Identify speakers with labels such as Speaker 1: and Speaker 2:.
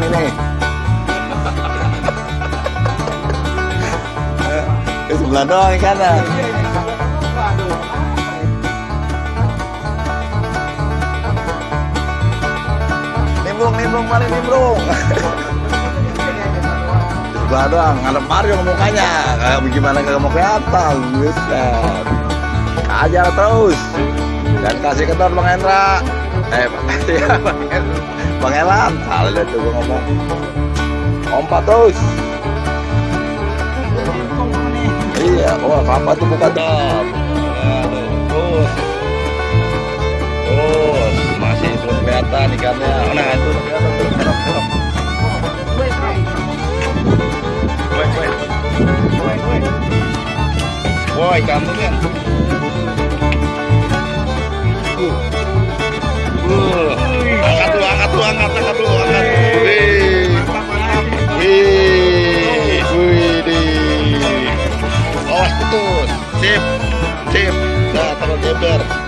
Speaker 1: nih. Di sebelah doang ikannya. Nimbrung, nimbrung, paling nimbrung. Sebelah doang, ngadep Mario mukanya. Kayak gimana kagak mau kelihatan. Buset. Ajar terus. Dan kasih kendor Bang Hendra. Eh, iya Bang Hendra. Bang Elan. Salah deh tuh ngomong. Ompat terus. Iya, wah apa tuh bukan. Aduh, terus. Terus, masih belum kelihatan ikannya. Nah, itu woi. Woi, woi. Woi, kamu kan. better.